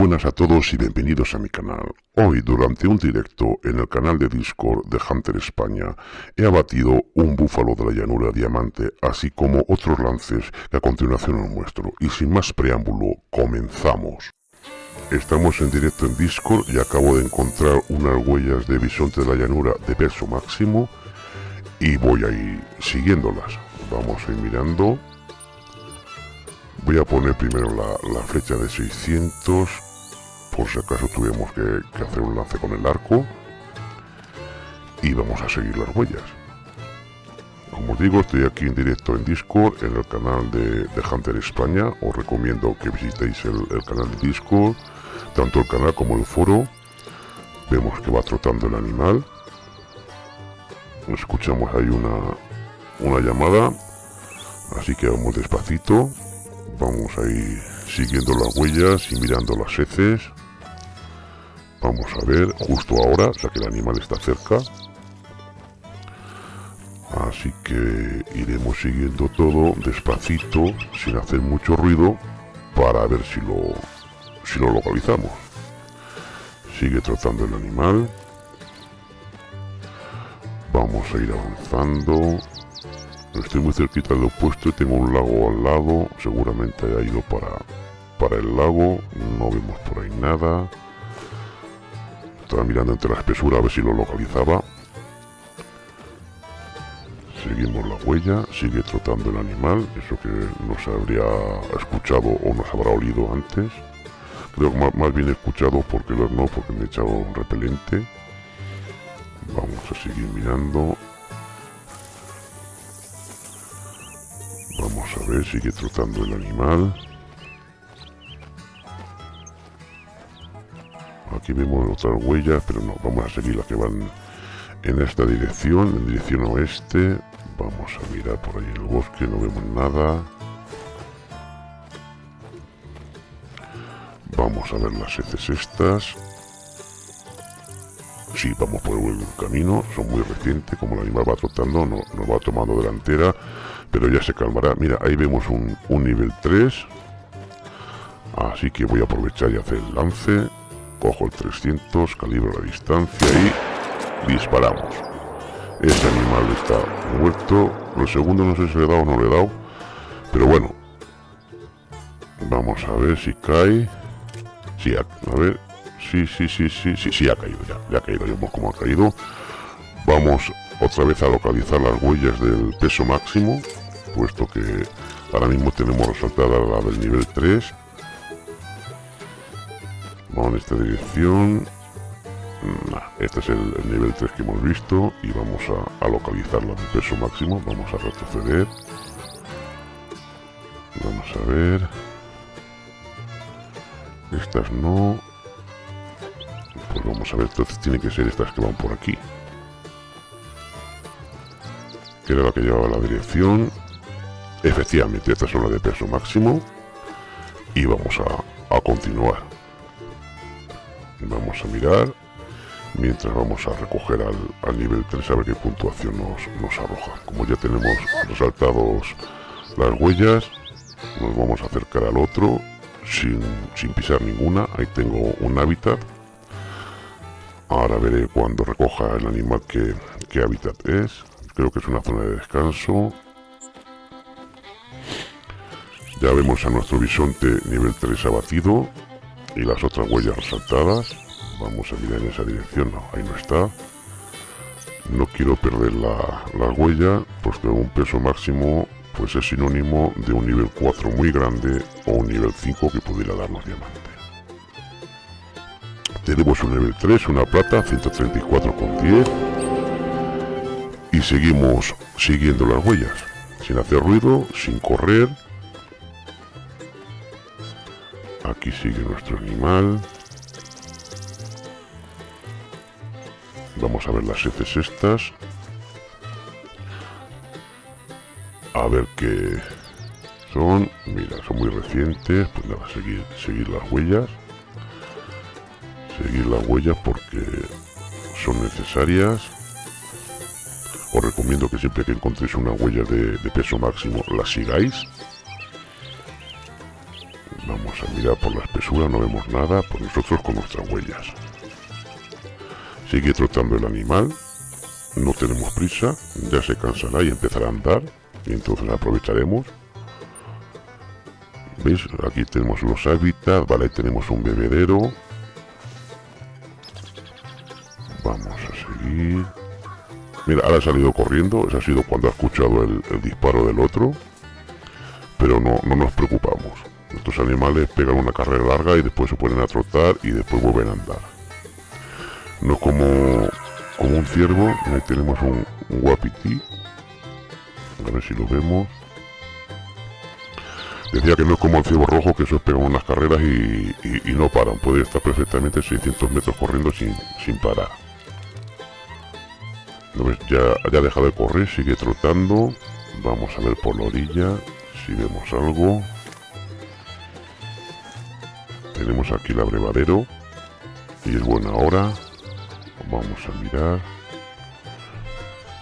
buenas a todos y bienvenidos a mi canal. Hoy, durante un directo en el canal de Discord de Hunter España, he abatido un búfalo de la llanura diamante, así como otros lances que a continuación os muestro. Y sin más preámbulo, comenzamos. Estamos en directo en Discord y acabo de encontrar unas huellas de bisonte de la llanura de peso máximo y voy a ir siguiéndolas. Vamos a ir mirando Voy a poner primero la, flecha de 600, por si acaso tuvimos que, hacer un lance con el arco. Y vamos a seguir las huellas. Como os digo, estoy aquí en directo en Discord, en el canal de, Hunter España. Os recomiendo que visitéis el, canal de Discord, tanto el canal como el foro. Vemos que va trotando el animal. Escuchamos ahí una, una llamada, así que vamos despacito vamos a ir siguiendo las huellas y mirando las heces vamos a ver justo ahora ya que el animal está cerca así que iremos siguiendo todo despacito sin hacer mucho ruido para ver si lo si lo localizamos sigue trotando el animal vamos a ir avanzando Estoy muy cerquita del opuesto tengo un lago al lado. Seguramente haya ido para, para el lago. No vemos por ahí nada. Estaba mirando entre la espesura a ver si lo localizaba. Seguimos la huella. Sigue trotando el animal. Eso que nos habría escuchado o nos habrá olido antes. Creo que más, bien escuchado porque no, porque me he echado un repelente. Vamos a seguir mirando. Vamos a ver, sigue trotando el animal. Vemos otras huellas, pero no, vamos a seguir las que van en esta dirección, en dirección oeste. Vamos a mirar por ahí el bosque, no vemos nada. Vamos a ver las heces estas. Sí, vamos por el camino, son muy recientes, como el animal va trotando, no, nos va tomando delantera pero ya se calmará. Mira, ahí vemos un, nivel 3. Así que voy a aprovechar y hacer el lance. Cojo el 300, calibro la distancia y disparamos. Ese animal está muerto. Lo segundo no sé si le he dado o no le he dado. Pero bueno. Vamos a ver si cae. Sí, a, ver. Sí, sí, sí, sí, sí, sí, ha caído ya. Ya ha caído, vemos cómo ha caído. Vamos otra vez a localizar las huellas del peso máximo puesto que ahora mismo tenemos resaltada la del nivel 3 vamos en esta dirección. Este es el, nivel 3 que hemos visto y vamos a, a localizar la de peso máximo. Vamos a retroceder. Vamos a ver. Estas no. Pues vamos a ver entonces tiene que ser estas que van por aquí. Que era la que llevaba la dirección. Efectivamente, esta es una de peso máximo. Y vamos a, continuar. Vamos a mirar. Mientras vamos a recoger al, nivel 3 a ver qué puntuación nos, nos arroja. Como ya tenemos resaltados las huellas, nos vamos a acercar al otro sin, sin pisar ninguna. Ahí tengo un hábitat. Ahora veré cuando recoja el animal qué, qué hábitat es. Creo que es una zona de descanso. Ya vemos a nuestro bisonte nivel 3 abatido y las otras huellas resaltadas. Vamos a mirar en esa dirección, no, ahí no está. No quiero perder la, huella, puesto que un peso máximo pues es sinónimo de un nivel 4 muy grande o un nivel 5 que pudiera darnos diamante. Tenemos un nivel 3, una plata, 134,10 y seguimos siguiendo las huellas, sin hacer ruido, sin correr Aquí sigue nuestro animal. Vamos a ver las heces estas. A ver qué son. Mira, son muy recientes. Pues nada, seguir, seguir las huellas. Seguir las huellas porque son necesarias. Os recomiendo que siempre que encontréis una huella de, de peso máximo la sigáis por la espesura, no vemos nada, pues nosotros con nuestras huellas. Sigue trotando el animal, no tenemos prisa, ya se cansará y empezará a andar, y entonces aprovecharemos. ¿Veis? Aquí tenemos los hábitats, vale, tenemos un bebedero. Vamos a seguir. Mira, ahora ha salido corriendo, ese ha sido cuando ha escuchado el, disparo del otro. Pero no, no nos preocupamos. Estos animales pegan una carrera larga y después se ponen a trotar y después vuelven a andar. No como, como un ciervo, ahí tenemos un, un guapití. A ver si lo vemos. Decía que no es como el ciervo rojo, que eso pegan unas carreras y, no paran. Puede estar perfectamente 600 metros corriendo sin, sin parar. Ya, ya ha dejado de correr, sigue trotando. Vamos a ver por la orilla si vemos algo. Tenemos aquí el abrevadero. Y es buena hora. Vamos a mirar.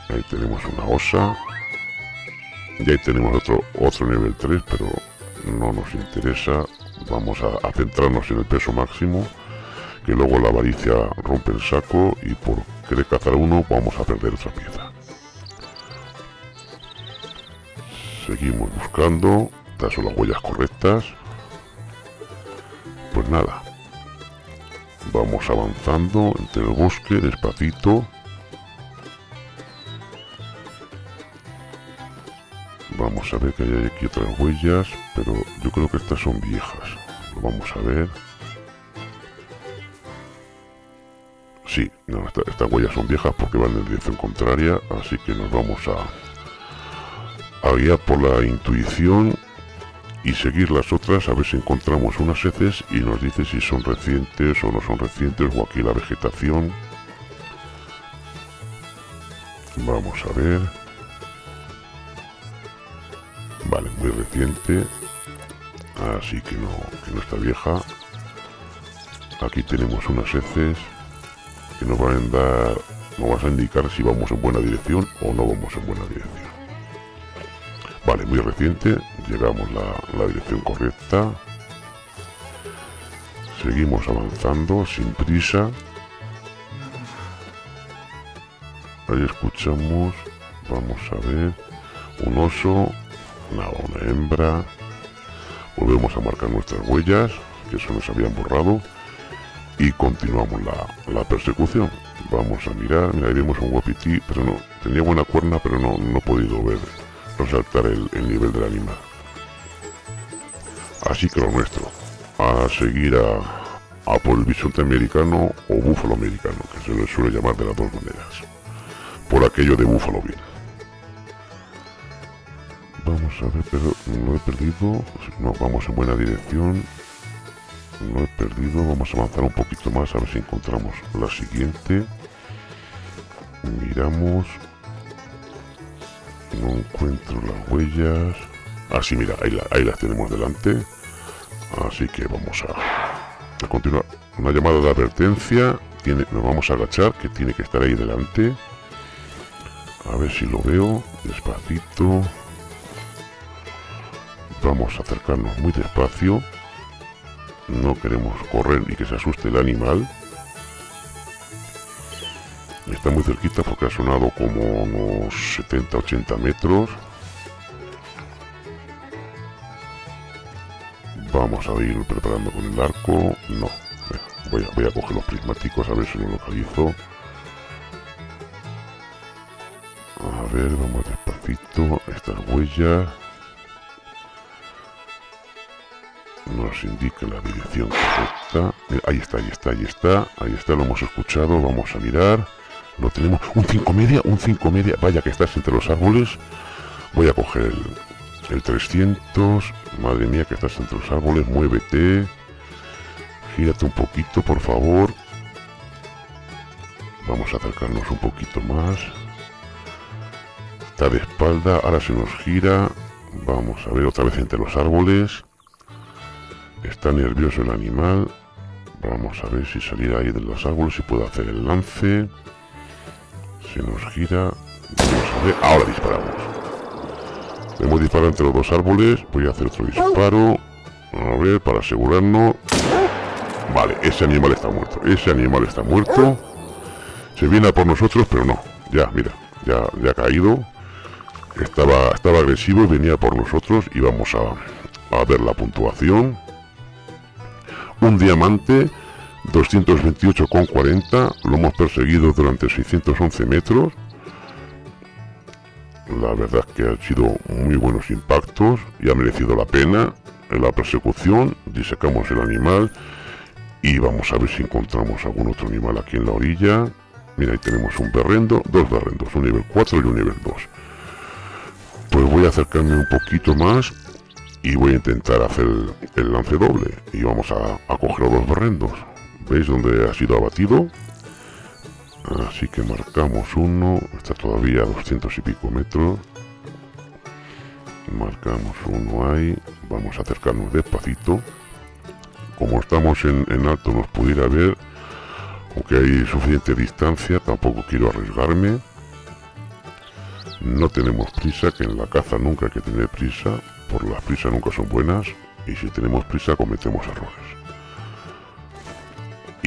Ahí tenemos una osa. Y ahí tenemos otro, otro nivel 3, pero no nos interesa. Vamos a, centrarnos en el peso máximo, que luego la avaricia rompe el saco y por querer cazar uno vamos a perder otra pieza. Seguimos buscando, estas son las huellas correctas. Nada, vamos avanzando entre el bosque despacito Vamos a ver que hay aquí otras huellas, pero yo creo que estas son viejas. Lo vamos a ver. Sí, no, estas huellas son viejas porque van en dirección contraria, así que nos vamos a, a guiar por la intuición y seguir las otras a ver si encontramos unas heces y nos dice si son recientes o no son recientes o aquí la vegetación. Vamos a ver. Vale, muy reciente. Así que no, que no está vieja. Aquí tenemos unas heces que nos van a dar, nos vas a indicar si vamos en buena dirección o no vamos en buena dirección. Vale, muy reciente, llegamos la dirección correcta. Seguimos avanzando sin prisa. Ahí escuchamos, vamos a ver, un oso una, hembra. Volvemos a marcar nuestras huellas, que se nos habían borrado. Y continuamos la, persecución. Vamos a mirar, mira, vemos un guapití, pero no, tenía buena cuerna, pero no, no he podido ver, resaltar el, nivel del animal. Así que lo nuestro, a seguir a, por el bisonte americano o búfalo americano, que se le suele llamar de las dos maneras. Por aquello de búfalo bien. Vamos a ver, pero no he perdido. No, vamos en buena dirección. No he perdido. Vamos a avanzar un poquito más a ver si encontramos la siguiente. Miramos. No encuentro las huellas. Así, ah, mira, ahí, ahí las tenemos delante. Así que vamos a, a continuar. Una llamada de advertencia. Tiene, nos vamos a agachar, que tiene que estar ahí delante. A ver si lo veo. Despacito. Vamos a acercarnos muy despacio. No queremos correr y que se asuste el animal. Está muy cerquita porque ha sonado como unos 70-80 metros. Vamos a ir preparando con el arco. No, voy a, coger los prismáticos a ver si lo localizo. A ver, vamos despacito. Estas huellas. nos indica la dirección correcta. Eh, ahí está, ahí está, ahí está, ahí está, lo hemos escuchado, vamos a mirar. Lo tenemos, un 5 media, un 5 media, vaya que estás entre los árboles. Voy a coger el, el 300, madre mía que estás entre los árboles, muévete. Gírate un poquito, por favor. Vamos a acercarnos un poquito más. Está de espalda, ahora se nos gira. Vamos a ver otra vez entre los árboles. Está nervioso el animal. Vamos a ver si salir ahí de los árboles y puede hacer el lance. Se nos gira. Vamos a ver. Ahora disparamos. Hemos disparado entre los dos árboles. Voy a hacer otro disparo. A ver, para asegurarnos. Vale, ese animal está muerto. Ese animal está muerto. Se viene a por nosotros, pero no. Ya, mira, ya, ya ha caído. Estaba, estaba agresivo y venía por nosotros. Y vamos a, a ver la puntuación. Un diamante, 228,40. Lo hemos perseguido durante 611 metros. La verdad es que han sido muy buenos impactos y ha merecido la pena en la persecución. Disecamos el animal y vamos a ver si encontramos algún otro animal aquí en la orilla. Mira, ahí tenemos un berrendo, dos berrendos, un nivel 4 y un nivel 2. Pues voy a acercarme un poquito más y voy a intentar hacer el, lance doble. Y vamos a, a coger los berrendos. ¿Veis dónde ha sido abatido? Así que marcamos uno, está todavía a 200 y pico metros. Marcamos uno ahí, vamos a acercarnos despacito. Como estamos en, alto nos pudiera ver, aunque hay suficiente distancia, tampoco quiero arriesgarme. No tenemos prisa, que en la caza nunca hay que tener prisa, por las prisas nunca son buenas, y si tenemos prisa cometemos errores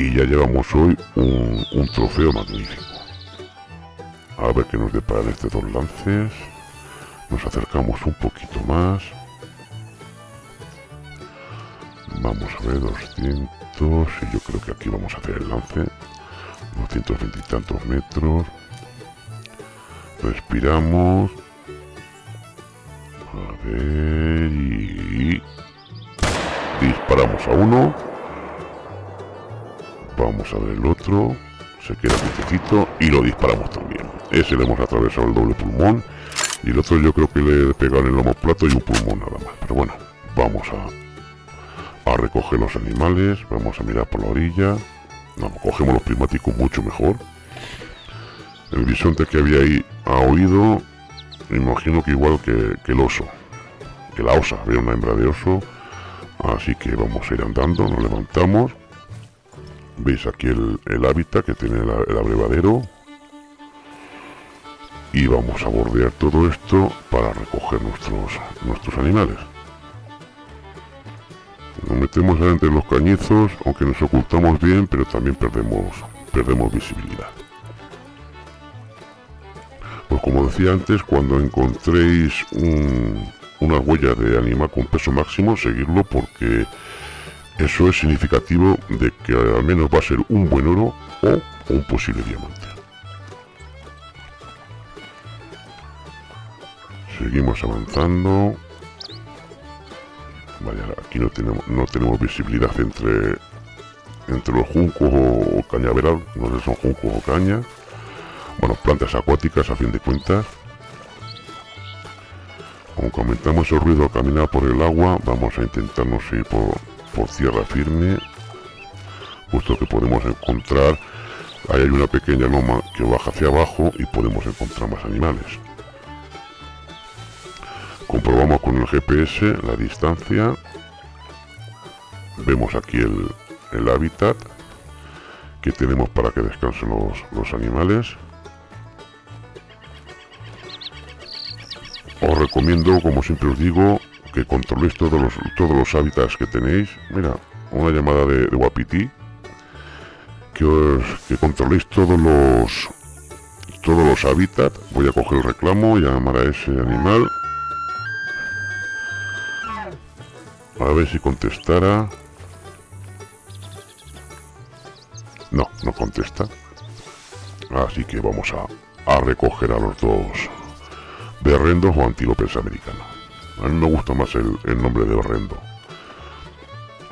y ya llevamos hoy un, trofeo magnífico. A ver qué nos deparan estos dos lances. Nos acercamos un poquito más. Vamos a ver, 200. Y yo creo que aquí vamos a hacer el lance. 220 y tantos metros. Respiramos. A ver y... Disparamos a uno Vamos a ver el otro. Se queda quietecito y lo disparamos también. Ese le hemos atravesado el doble pulmón. Y el otro yo creo que le pegan el lomo plato y un pulmón nada más. Pero bueno, vamos a, a recoger los animales. Vamos a mirar por la orilla. No, cogemos los prismáticos mucho mejor. El bisonte que había ahí ha oído. Imagino que igual que, que el oso. Que la osa. Había una hembra de oso. Así que vamos a ir andando. Nos levantamos veis aquí el, hábitat que tiene el abrevadero. Y vamos a bordear todo esto para recoger nuestros nuestros animales. Nos metemos entre los cañizos aunque nos ocultamos bien pero también perdemos perdemos visibilidad. Pues como decía antes cuando encontréis una huella de animal con peso máximo seguirlo porque eso es significativo de que al menos va a ser un buen oro o un posible diamante. Seguimos avanzando. Vaya, aquí no tenemos, no tenemos visibilidad entre, entre los juncos o, cañaveral, no sé son juncos o caña. Bueno, plantas acuáticas a fin de cuentas. Aunque aumentamos el ruido al caminar por el agua, vamos a intentarnos ir por, por tierra firme puesto que podemos encontrar ahí hay una pequeña loma que baja hacia abajo y podemos encontrar más animales. Comprobamos con el GPS la distancia. Vemos aquí el, el hábitat que tenemos para que descansen los, los animales. Os recomiendo como siempre os digo que controléis todos los, todos los hábitats que tenéis. Mira, una llamada de, de Wapiti. Que, os, que controléis todos los todos los hábitats. Voy a coger el reclamo y llamar a ese animal. A ver si contestara. No, no contesta. Así que vamos a, a recoger a los dos berrendos o antílopes americanos. A mí me gusta más el, nombre de Horrendo.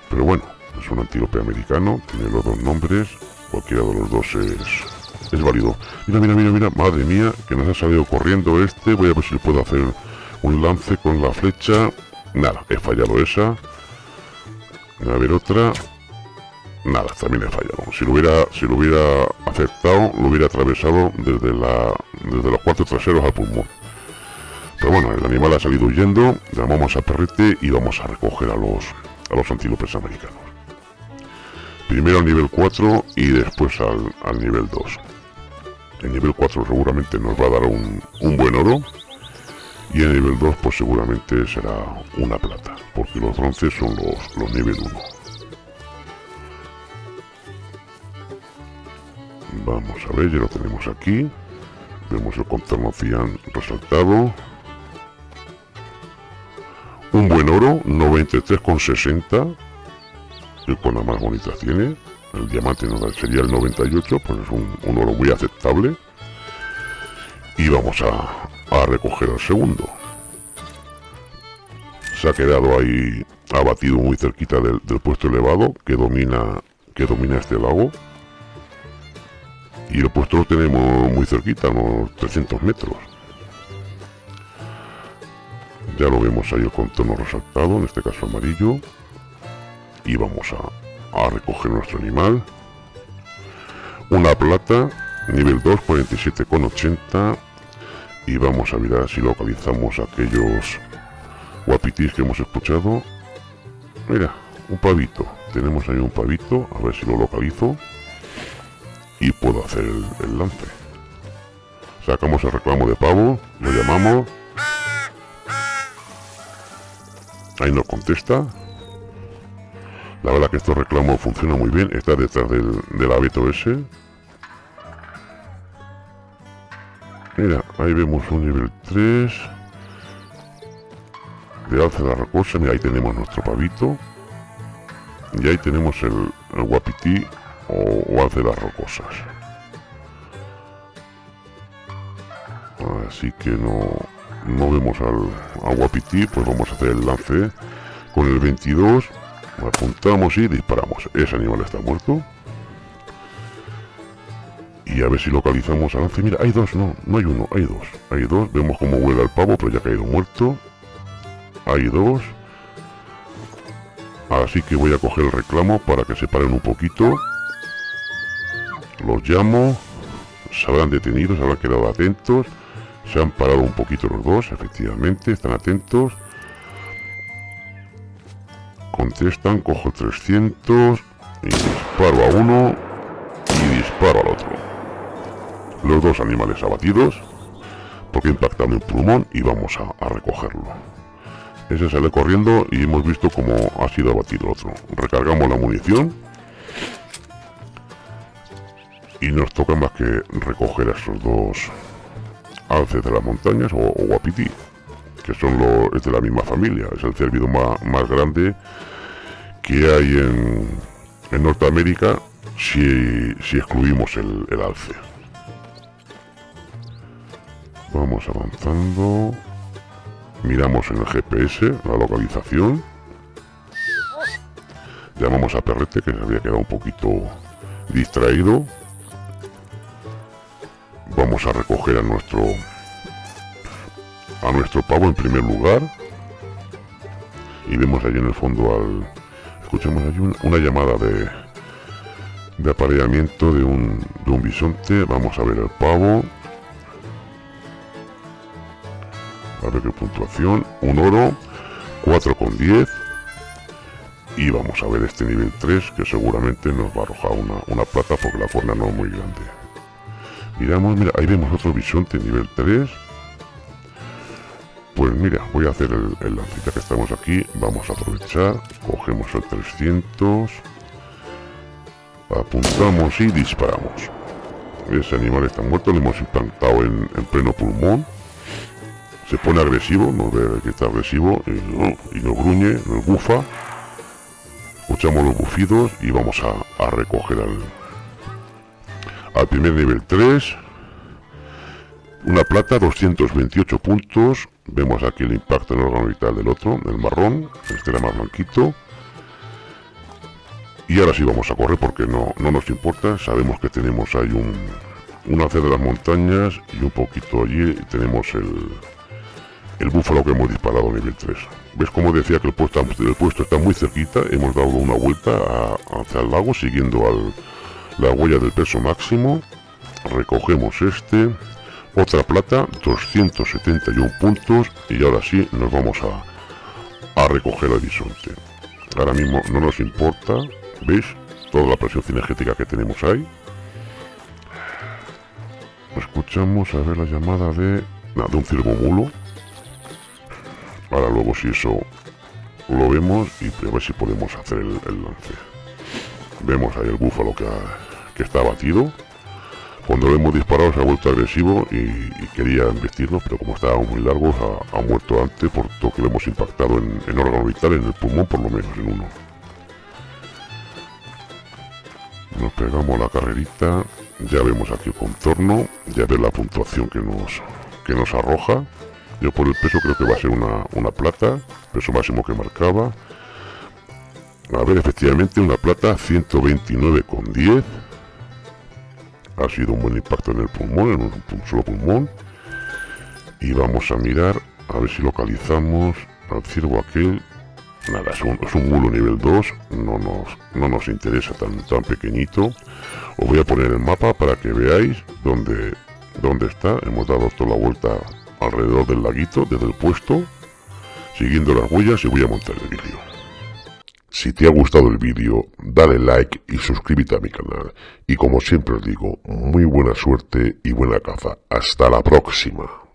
Pero bueno, es un antílope americano, tiene los dos nombres, cualquiera de los dos es, es válido. Mira, mira, mira, mira, madre mía, que nos ha salido corriendo este, voy a ver si puedo hacer un lance con la flecha. Nada, he fallado esa. A ver otra. Nada, también he fallado. Si lo hubiera, si lo hubiera aceptado, lo hubiera atravesado desde la, desde los cuartos traseros al pulmón. Pero bueno, el animal ha salido huyendo, llamamos a Perrete y vamos a recoger a los, a los antílopes americanos. Primero al nivel 4 y después al, nivel 2. El nivel 4 seguramente nos va a dar un, buen oro. y en nivel 2 pues seguramente será una plata porque los bronces son los, los nivel 1 vamos a ver ya lo tenemos aquí vemos el contorno cian resaltado un buen oro 93,60 el con más bonita tiene el diamante no sería el 98 pues es un, un oro muy aceptable y vamos a, a recoger el segundo. Se ha quedado ahí abatido muy cerquita del, puesto elevado que domina, que domina este lago. Y el puesto lo tenemos muy cerquita, unos 300 metros. Ya lo vemos ahí el contorno resaltado, en este caso amarillo. Y vamos a, a recoger nuestro animal. Una plata, nivel 2, 47,80 y vamos a mirar si localizamos aquellos guapitis que hemos escuchado. Mira un pavito. Tenemos ahí un pavito a ver si lo localizo. Y puedo hacer el, lance. Sacamos el reclamo de pavo lo llamamos ahí nos contesta la verdad que estos reclamos funciona muy bien está detrás del, del abeto ese Mira, ahí vemos un nivel 3 de alza de la rocosa. Mira, ahí tenemos nuestro pavito. Y ahí tenemos el, guapití o, alce de las rocosas. Así que no, no vemos al, guapití, pues vamos a hacer el lance con el 22. Apuntamos y disparamos. Ese animal está muerto y a ver si localizamos a lance. Mira, hay dos, no, no hay uno, hay dos. Hay dos, vemos cómo vuela el pavo, pero ya ha caído muerto. Hay dos. Así que voy a coger el reclamo para que se paren un poquito. Los llamo. Se habrán detenido, se habrán quedado atentos. Se han parado un poquito los dos, efectivamente, están atentos. Contestan, cojo 300 y disparo a uno y disparo al otro. Los dos animales abatidos porque impactan el pulmón y vamos a, recogerlo. Ese sale corriendo y hemos visto cómo ha sido abatido el otro. Recargamos la munición y nos toca más que recoger a esos dos alces de las montañas o, guapití que son los de la misma familia es el cérvido más, más grande que hay en, en Norteamérica si, si excluimos el, el alce Vamos avanzando. Miramos en el GPS la localización. Llamamos a Perrete que se había quedado un poquito distraído. Vamos a recoger a nuestro a nuestro pavo en primer lugar. Y vemos allí en el fondo al... Escuchamos allí una llamada de, de apareamiento de un, de un bisonte. Vamos a ver el pavo. a ver qué puntuación, un oro, 4,10 y vamos a ver este nivel 3 que seguramente nos va a arrojar una, una plata porque la cuerda no es muy grande. Miramos, mira, ahí vemos otro bisonte nivel 3. Pues mira, voy a hacer el, el que estamos aquí, vamos a aprovechar, cogemos el 300, apuntamos y disparamos. Ese animal está muerto, lo hemos implantado en pleno pulmón se pone agresivo, nos ve que está agresivo y, nos gruñe, nos bufa. Escuchamos los bufidos y vamos a, recoger al, al primer nivel 3. Una plata, 228 puntos. Vemos aquí el impacto en el órgano vital del otro, del marrón. Este era más blanquito. Y ahora sí vamos a correr porque no, no nos importa. Sabemos que tenemos ahí un, un hacer de las montañas y un poquito allí tenemos el, el búfalo que hemos disparado a nivel 3. ¿Ves como decía que el puesto, el puesto está muy cerquita? Hemos dado una vuelta hacia el lago siguiendo al, la huella del peso máximo. Recogemos este. Otra plata, 271 puntos. Y ahora sí nos vamos a, a recoger el bisonte. Ahora mismo no nos importa. ¿Veis? Toda la presión cinegética que tenemos ahí. Escuchamos a ver la llamada de, de un ciervo Ahora luego si eso lo vemos y a ver si podemos hacer el, lance. Vemos ahí el búfalo que, que está abatido. Cuando lo hemos disparado se ha vuelto agresivo y, quería investirnos, pero como estábamos muy largos ha, muerto antes por todo que lo hemos impactado en, órgano vital, en el pulmón por lo menos, en uno. Nos pegamos la carrerita, ya vemos aquí el contorno, ya ve la puntuación que nos, que nos arroja. Yo por el peso creo que va a ser una, una plata, peso máximo que marcaba. A ver, efectivamente una plata 129,10 ha sido un buen impacto en el pulmón, en un solo pulmón. Y vamos a mirar, a ver si localizamos al ciervo aquel. Nada, es un, es mulo nivel 2, no nos, no nos interesa tan, tan pequeñito. Os voy a poner el mapa para que veáis dónde, dónde está. Hemos dado toda la vuelta alrededor del laguito, desde el puesto, siguiendo las huellas y voy a montar el vídeo. Si te ha gustado el vídeo, dale like y suscríbete a mi canal. Y como siempre os digo, muy buena suerte y buena caza. Hasta la próxima.